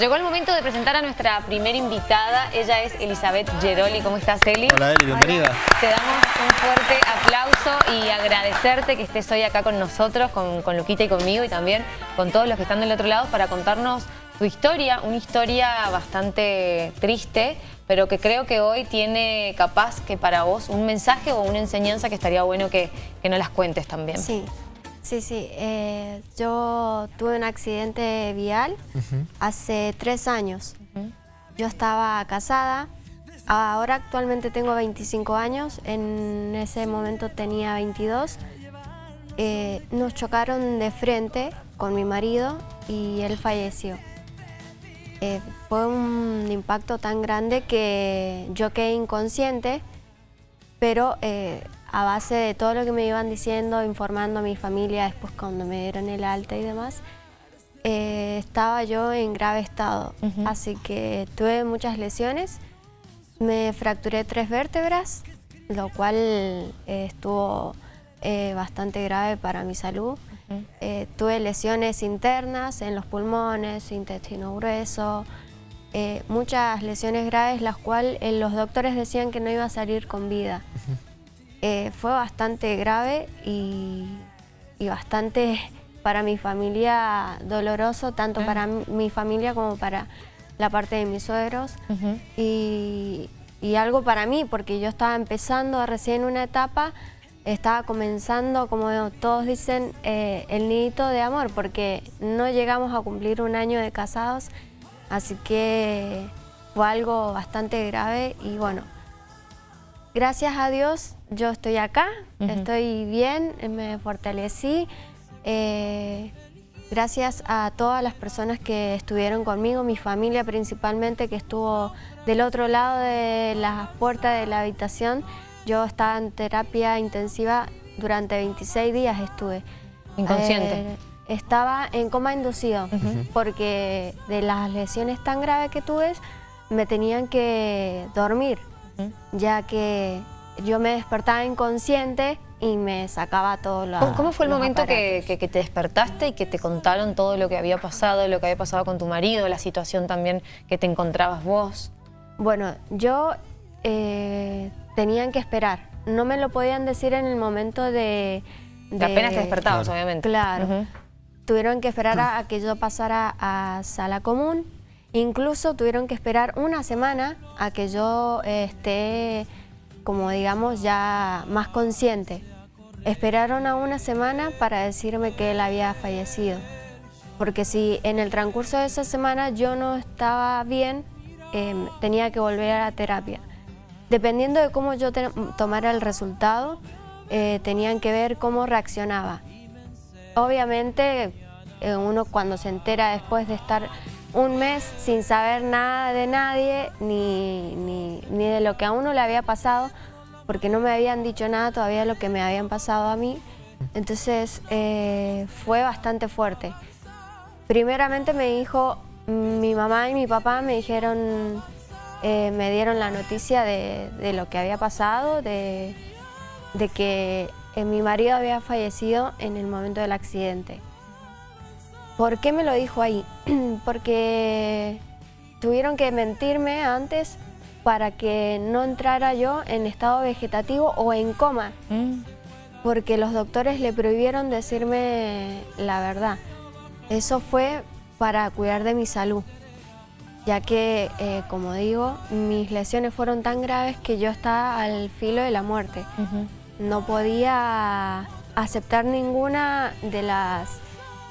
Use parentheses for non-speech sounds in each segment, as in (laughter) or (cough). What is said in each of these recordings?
Llegó el momento de presentar a nuestra primera invitada. Ella es Elizabeth Geroli. ¿Cómo estás, Eli? Hola, Eli. Bienvenida. Te damos un fuerte aplauso y agradecerte que estés hoy acá con nosotros, con, con Luquita y conmigo y también con todos los que están del otro lado para contarnos tu historia, una historia bastante triste, pero que creo que hoy tiene capaz que para vos un mensaje o una enseñanza que estaría bueno que, que nos las cuentes también. Sí. Sí, sí. Eh, yo tuve un accidente vial hace tres años. Yo estaba casada. Ahora actualmente tengo 25 años. En ese momento tenía 22. Eh, nos chocaron de frente con mi marido y él falleció. Eh, fue un impacto tan grande que yo quedé inconsciente, pero a base de todo lo que me iban diciendo, informando a mi familia después cuando me dieron el alta y demás, eh, estaba yo en grave estado. Así que tuve muchas lesiones, me fracturé tres vértebras, lo cual eh, estuvo eh, bastante grave para mi salud. tuve lesiones internas en los pulmones, intestino grueso, muchas lesiones graves, las cuales los doctores decían que no iba a salir con vida. Eh, fue bastante grave y, bastante para mi familia doloroso, tanto ah. para mi familia como para la parte de mis suegros. y, algo para mí, porque yo estaba empezando recién una etapa, estaba comenzando, como todos dicen, eh, el nidito de amor, porque no llegamos a cumplir un año de casados, así que fue algo bastante grave y bueno, gracias a Dios yo estoy acá, estoy bien, me fortalecí. Eh, gracias a todas las personas que estuvieron conmigo, mi familia principalmente que estuvo del otro lado de la puerta de la habitación. Yo estaba en terapia intensiva durante 26 días estuve. ¿Inconsciente? Eh, estaba en coma inducido porque de las lesiones tan graves que tuve me tenían que dormir, ya que yo me despertaba inconsciente y me sacaba todo lo ¿Cómo fue el momento que, te despertaste y que te contaron todo lo que había pasado, lo que había pasado con tu marido, la situación también que te encontrabas vos? Bueno, yo eh, tenían que esperar. No me lo podían decir en el momento de... de apenas te despertabas, obviamente. Claro. Tuvieron que esperar a, que yo pasara a sala común. Incluso tuvieron que esperar una semana a que yo esté como digamos ya más consciente. Esperaron a una semana para decirme que él había fallecido. Porque si en el transcurso de esa semana yo no estaba bien, em, tenía que volver a la terapia. Dependiendo de cómo yo tomara el resultado, eh, tenían que ver cómo reaccionaba. Obviamente, eh, uno cuando se entera después de estar un mes sin saber nada de nadie, ni, ni, de lo que a uno le había pasado, porque no me habían dicho nada todavía de lo que me habían pasado a mí. Entonces eh, fue bastante fuerte. Primeramente me dijo, mi mamá y mi papá me dijeron, eh, me dieron la noticia de, lo que había pasado, de, de que eh, mi marido había fallecido en el momento del accidente. ¿Por qué me lo dijo ahí? (clears throat) Porque tuvieron que mentirme antes para que no entrara yo en estado vegetativo o en coma. Mm. Porque los doctores le prohibieron decirme la verdad. Eso fue para cuidar de mi salud. Ya que, eh, como digo, mis lesiones fueron tan graves que yo estaba al filo de la muerte. No podía aceptar ninguna de las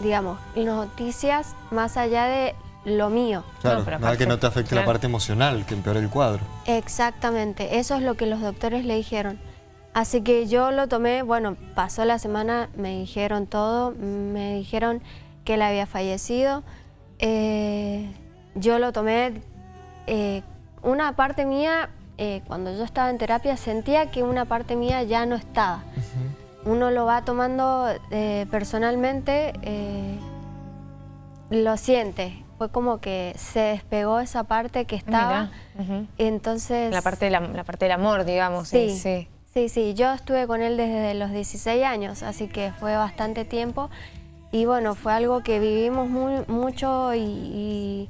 digamos, noticias más allá de lo mío. Claro, nada que no te afecte la parte emocional, que empeore el cuadro. Exactamente, eso es lo que los doctores le dijeron. Así que yo lo tomé, bueno, pasó la semana, me dijeron todo, me dijeron que él había fallecido. Eh, yo lo tomé, eh, una parte mía, eh, cuando yo estaba en terapia, sentía que una parte mía ya no estaba uno lo va tomando eh, personalmente, eh, lo siente. Fue como que se despegó esa parte que estaba. Entonces... La parte, la, parte del amor, digamos. Sí, sí, sí, sí. Yo estuve con él desde los 16 años, así que fue bastante tiempo. Y bueno, fue algo que vivimos muy, mucho y,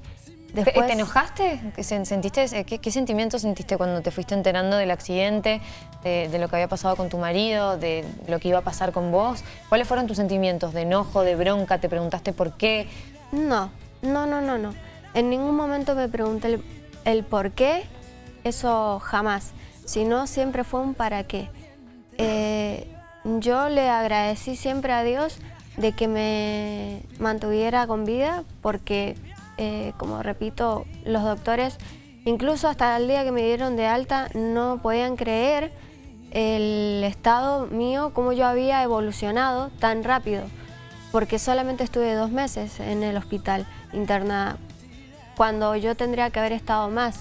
Después, ¿Te, enojaste? ¿Sentiste, eh, qué, qué, sentimientos sentiste cuando te fuiste enterando del accidente, de, lo que había pasado con tu marido, de lo que iba a pasar con vos? ¿Cuáles fueron tus sentimientos? ¿De enojo, de bronca? ¿Te preguntaste por qué? No, no, no, no, no. En ningún momento me pregunté el, por qué, eso jamás. Sino siempre fue un para qué. Eh, yo le agradecí siempre a Dios de que me mantuviera con vida porque eh, como repito, los doctores, incluso hasta el día que me dieron de alta, no podían creer el estado mío, cómo yo había evolucionado tan rápido, porque solamente estuve dos meses en el hospital internada, cuando yo tendría que haber estado más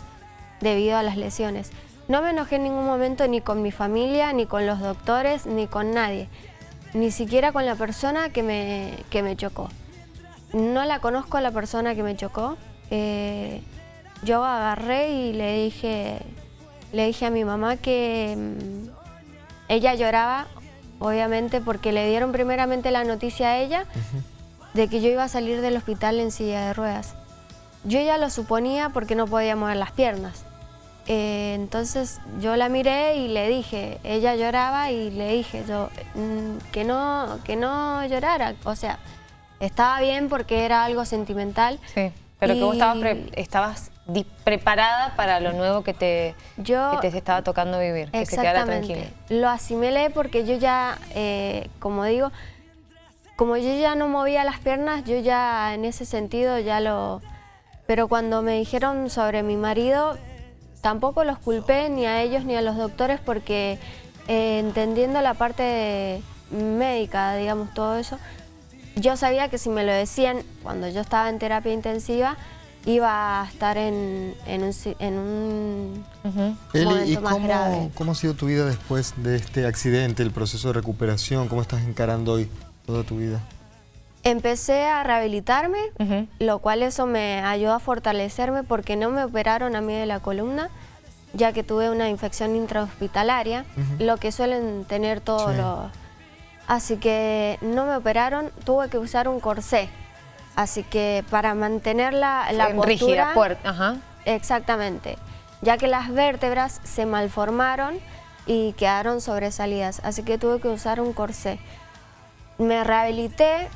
debido a las lesiones. No me enojé en ningún momento ni con mi familia, ni con los doctores, ni con nadie, ni siquiera con la persona que me, que me chocó. No la conozco a la persona que me chocó. Eh, yo agarré y le dije, le dije a mi mamá que mm, ella lloraba, obviamente, porque le dieron primeramente la noticia a ella de que yo iba a salir del hospital en silla de ruedas. Yo ya lo suponía porque no podía mover las piernas. Eh, entonces yo la miré y le dije, ella lloraba y le dije yo mm, que, no, que no llorara, o sea, estaba bien porque era algo sentimental. Sí, pero que vos estabas, preparada para lo nuevo que te, yo, te estaba tocando vivir, que se quedara tranquila. Lo asimilé porque yo ya, eh, como digo, como yo ya no movía las piernas, yo ya en ese sentido ya lo... Pero cuando me dijeron sobre mi marido, tampoco los culpé ni a ellos ni a los doctores porque eh, entendiendo la parte médica, digamos, todo eso, yo sabía que si me lo decían cuando yo estaba en terapia intensiva, iba a estar en, un, momento más grave. ¿Cómo ha sido tu vida después de este accidente, el proceso de recuperación? ¿Cómo estás encarando hoy toda tu vida? Empecé a rehabilitarme, lo cual eso me ayudó a fortalecerme porque no me operaron a mí de la columna, ya que tuve una infección intrahospitalaria, lo que suelen tener todos los Así que no me operaron, tuve que usar un corsé. Así que para mantener la, la postura... Ajá. Exactamente. Ya que las vértebras se malformaron y quedaron sobresalidas. Así que tuve que usar un corsé. Me rehabilité,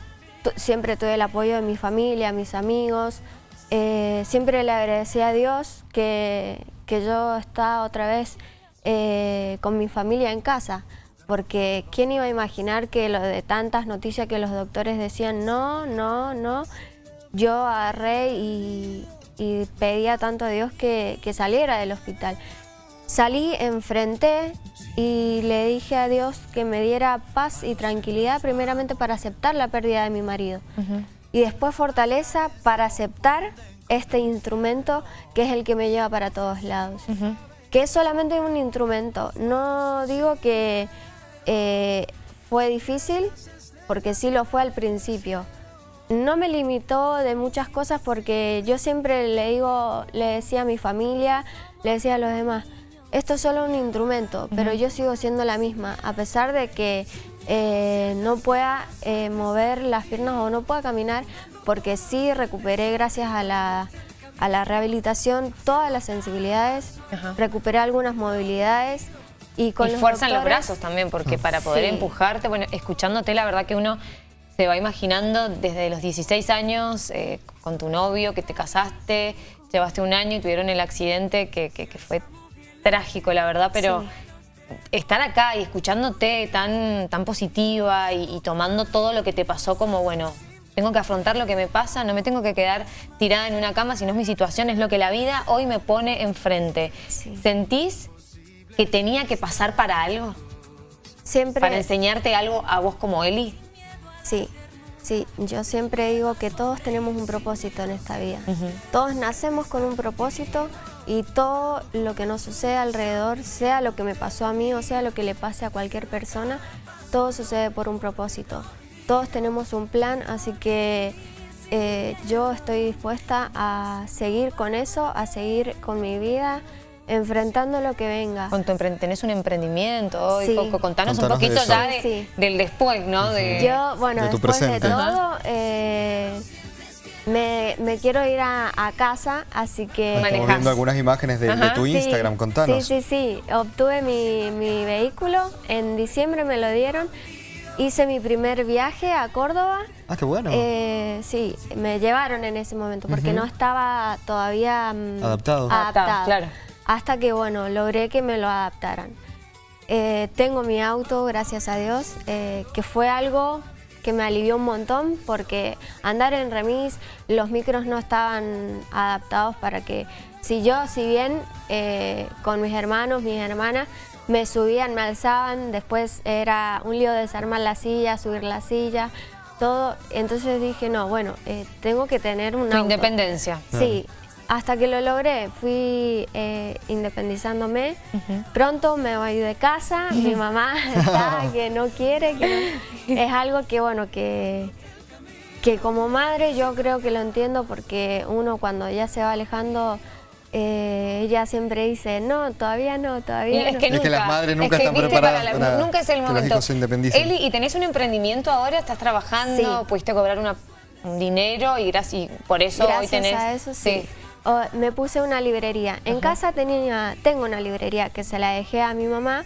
siempre tuve el apoyo de mi familia, mis amigos. Eh, siempre le agradecí a Dios que, yo estaba otra vez eh, con mi familia en casa porque ¿quién iba a imaginar que lo de tantas noticias que los doctores decían no, no, no? Yo agarré y, pedía tanto a Dios que, saliera del hospital. Salí, enfrenté y le dije a Dios que me diera paz y tranquilidad primeramente para aceptar la pérdida de mi marido y después fortaleza para aceptar este instrumento que es el que me lleva para todos lados. Que es solamente un instrumento, no digo que eh, fue difícil porque sí lo fue al principio. No me limitó de muchas cosas porque yo siempre le digo, le decía a mi familia, le decía a los demás, esto es solo un instrumento, pero yo sigo siendo la misma, a pesar de que eh, no pueda eh, mover las piernas o no pueda caminar, porque sí recuperé gracias a la, a la rehabilitación todas las sensibilidades, recuperé algunas movilidades, y, con fuerza en los brazos también, porque para poder empujarte, bueno, escuchándote la verdad que uno se va imaginando desde los 16 años eh, con tu novio, que te casaste, llevaste un año y tuvieron el accidente que, fue trágico, la verdad, pero estar acá y escuchándote tan, tan positiva y, tomando todo lo que te pasó como, bueno, tengo que afrontar lo que me pasa, no me tengo que quedar tirada en una cama, sino es mi situación, es lo que la vida hoy me pone enfrente. ¿Sentís que tenía que pasar para algo? Siempre. ¿Para enseñarte algo a vos como Eli? Sí, sí. Yo siempre digo que todos tenemos un propósito en esta vida. Todos nacemos con un propósito y todo lo que nos sucede alrededor, sea lo que me pasó a mí o sea lo que le pase a cualquier persona, todo sucede por un propósito. Todos tenemos un plan, así que eh, yo estoy dispuesta a seguir con eso, a seguir con mi vida, enfrentando lo que venga. Con tu tenés un emprendimiento, sí. contanos, un poquito ya del después, ¿no? Yo, bueno, después de todo, eh, Me, quiero ir a, casa, así que... Estamos viendo algunas imágenes de, tu Instagram, contanos. Sí, sí, sí. Obtuve mi, mi vehículo, en diciembre me lo dieron. Hice mi primer viaje a Córdoba. Ah, qué bueno. Eh, sí, me llevaron en ese momento porque no estaba todavía mm, adaptado. adaptado. Claro. Hasta que, bueno, logré que me lo adaptaran. Eh, tengo mi auto, gracias a Dios, eh, que fue algo que me alivió un montón porque andar en remis, los micros no estaban adaptados para que... Si yo, si bien eh, con mis hermanos, mis hermanas, me subían, me alzaban, después era un lío desarmar la silla, subir la silla, todo. Entonces dije, no, bueno, tengo que tener una... independencia. Sí, hasta que lo logré, fui eh, independizándome. Pronto me voy de casa, mi (laughs) mamá está que no quiere, que es algo que bueno, que, que como madre yo creo que lo entiendo porque uno cuando ya se va alejando eh, ella siempre dice, no, todavía no, todavía es Que nunca, es que las madres nunca están preparadas para, Nunca es el momento. Eli, ¿y tenés un emprendimiento ahora? ¿Estás trabajando? ¿Pudiste cobrar un dinero y, gracias, por eso hoy tenés...? a eso sí me puse una librería. En casa tenía, tengo una librería que se la dejé a mi mamá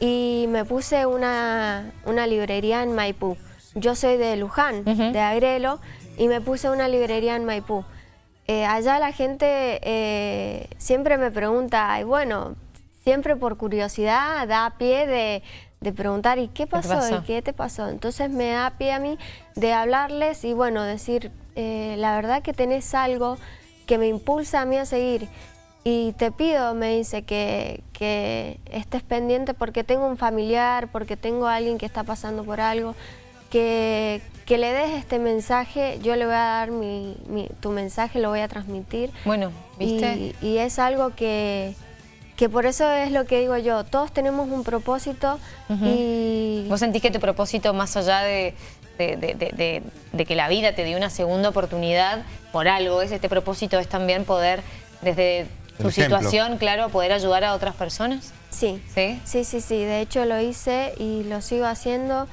y me puse una, una, librería en Maipú. Yo soy de Luján, de Agrelo, y me puse una librería en Maipú. Eh, allá la gente eh, siempre me pregunta, y bueno, siempre por curiosidad da pie de, de preguntar, ¿y qué pasó? ¿Y qué te pasó? Entonces me da pie a mí de hablarles y bueno, decir, eh, la verdad que tenés algo que me impulsa a mí a seguir. Y te pido, me dice, que, que estés pendiente porque tengo un familiar, porque tengo a alguien que está pasando por algo, que, que le des este mensaje, yo le voy a dar mi, tu mensaje, lo voy a transmitir. Bueno, ¿viste? Y, es algo que, que por eso es lo que digo yo, todos tenemos un propósito y... ¿Vos sentís que tu propósito más allá de, de, que la vida te dio una segunda oportunidad por algo, es este propósito es también poder, desde tu situación, claro, poder ayudar a otras personas. Sí. sí, sí, sí, sí, de hecho lo hice y lo sigo haciendo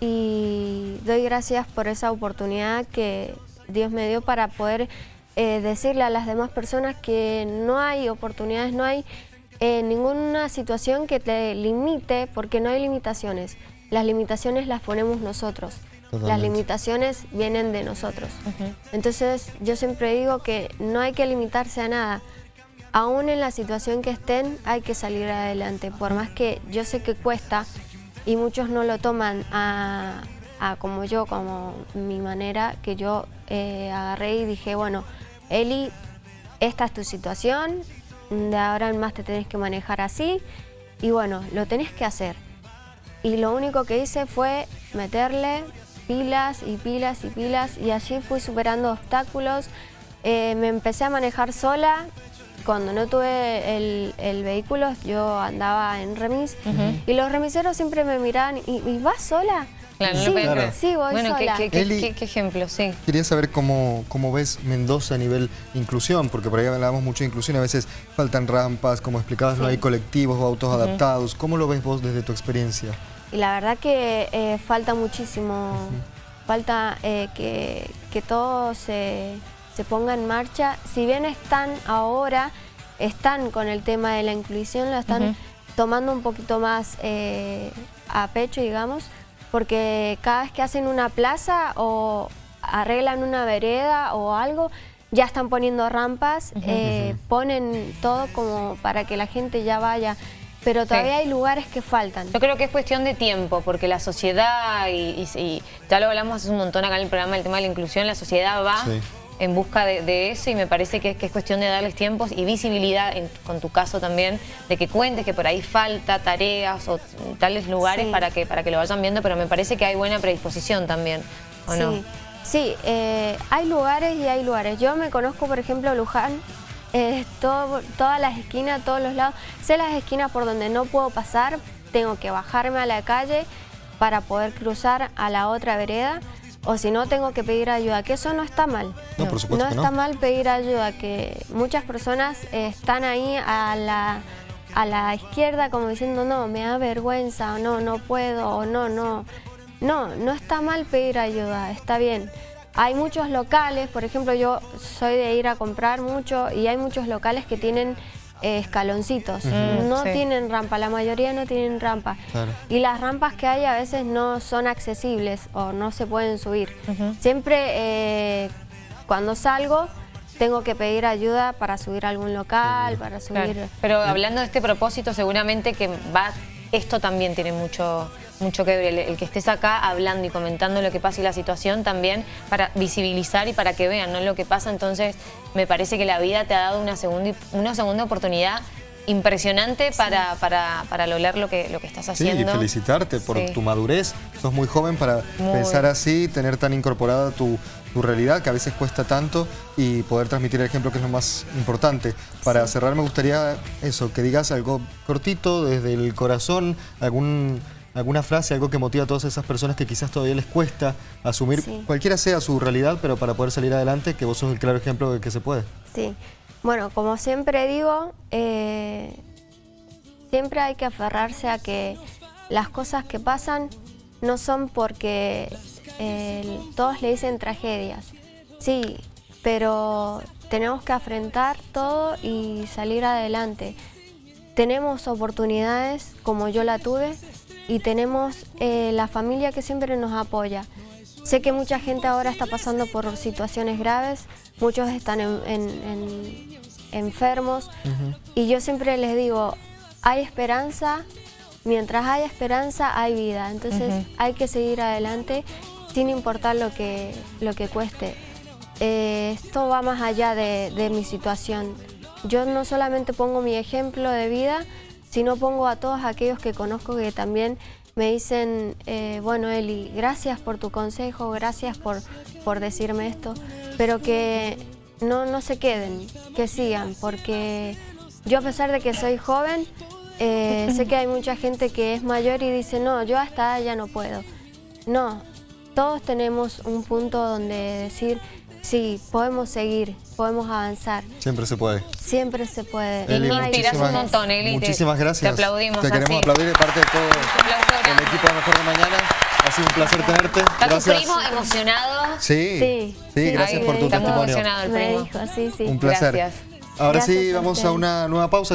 y doy gracias por esa oportunidad que Dios me dio para poder eh, decirle a las demás personas que no hay oportunidades, no hay eh, ninguna situación que te limite porque no hay limitaciones. Las limitaciones las ponemos nosotros. Las limitaciones vienen de nosotros. Entonces yo siempre digo que no hay que limitarse a nada. Aún en la situación que estén hay que salir adelante. Por más que yo sé que cuesta y muchos no lo toman a, como yo, como mi manera, que yo eh, agarré y dije, bueno, Eli, esta es tu situación, de ahora en más te tenés que manejar así y bueno, lo tenés que hacer. Y lo único que hice fue meterle, pilas y pilas y pilas y allí fui superando obstáculos. Eh, me empecé a manejar sola. Cuando no tuve el, vehículo yo andaba en remis y los remiseros siempre me miraban ¿y, vas sola? Claro, sí, sí, voy bueno, sola. Qué, qué, qué, ejemplo, sí. Quería saber cómo, cómo ves Mendoza a nivel inclusión, porque por ahí hablábamos mucho de inclusión, a veces faltan rampas, como explicabas, no hay colectivos o autos adaptados. ¿Cómo lo ves vos desde tu experiencia? Y la verdad que eh, falta muchísimo, falta eh, que, que, todo se, ponga en marcha. Si bien están ahora, están con el tema de la inclusión, lo están tomando un poquito más eh, a pecho, digamos, porque cada vez que hacen una plaza o arreglan una vereda o algo, ya están poniendo rampas, ponen todo como para que la gente ya vaya pero todavía hay lugares que faltan. Yo creo que es cuestión de tiempo, porque la sociedad, y, ya lo hablamos hace un montón acá en el programa, el tema de la inclusión, la sociedad va en busca de, eso y me parece que, es cuestión de darles tiempos y visibilidad, con tu caso también, de que cuentes que por ahí falta tareas o tales lugares para, que, para que lo vayan viendo, pero me parece que hay buena predisposición también, ¿o no? Sí, eh, hay lugares y hay lugares. Yo me conozco, por ejemplo, Luján, eh, todo, todas las esquinas, todos los lados. Sé las esquinas por donde no puedo pasar, tengo que bajarme a la calle para poder cruzar a la otra vereda o si no tengo que pedir ayuda, que eso no está mal. No, por supuesto no está mal pedir ayuda, que muchas personas están ahí a la, a la izquierda como diciendo no, me da vergüenza o no, no puedo o no, no. No, no está mal pedir ayuda, está bien. Hay muchos locales, por ejemplo, yo soy de ir a comprar mucho y hay muchos locales que tienen eh, escaloncitos. no sí. tienen rampa, la mayoría no tienen rampa. Claro. Y las rampas que hay a veces no son accesibles o no se pueden subir. Siempre eh, cuando salgo tengo que pedir ayuda para subir a algún local, para Claro. subir... Pero hablando de este propósito, seguramente que va, esto también tiene mucho, mucho que ver, el, el que estés acá hablando y comentando lo que pasa y la situación también para visibilizar y para que vean ¿no? lo que pasa. Entonces, me parece que la vida te ha dado una segunda, una segunda oportunidad impresionante para, para, para lograr lo que, lo que estás Sí, haciendo. y felicitarte por Sí. tu madurez. Sos muy joven para Muy. pensar así, tener tan incorporada tu, tu realidad, que a veces cuesta tanto, y poder transmitir el ejemplo, que es lo más importante. Para cerrar, me gustaría eso, que digas algo cortito, desde el corazón, algún, alguna frase, algo que motiva a todas esas personas que quizás todavía les cuesta asumir, Sí. cualquiera sea su realidad, pero para poder salir adelante, que vos sos el claro ejemplo de que se puede. Sí, bueno, como siempre digo, eh, siempre hay que aferrarse a que las cosas que pasan no son porque todos le dicen tragedias. Sí, pero tenemos que afrontar todo y salir adelante. Tenemos oportunidades como yo la tuve y tenemos eh, la familia que siempre nos apoya. Sé que mucha gente ahora está pasando por situaciones graves, muchos están en- en- en- enfermos y yo siempre les digo, hay esperanza, mientras hay esperanza hay vida, entonces hay que seguir adelante sin importar lo que, lo que cueste. Eh, esto va más allá de, de mi situación. Yo no solamente pongo mi ejemplo de vida, sino pongo a todos aquellos que conozco que también me dicen, eh, bueno Eli, gracias por tu consejo, gracias por, por decirme esto, pero que no, no se queden, que sigan, porque yo a pesar de que soy joven, eh, sé que hay mucha gente que es mayor y dice, no, yo hasta ya no puedo. No, todos tenemos un punto donde decir, sí, podemos seguir, podemos avanzar, Siempre se puede. siempre se puede. Eli, No inspiras un montón, Eli, te- Muchísimas te gracias. aplaudimos Te queremos así. aplaudir de parte de todo el equipo de Mejor de Mañana. Ha sido un placer tenerte. Está tu Gracias. primo emocionado. Sí, Sí, sí, sí, gracias por tu me Está testimonio. emocionado el Me dijo, sí, sí. Un placer. Gracias. Ahora Gracias sí, a vamos a ustedes. una nueva pausa.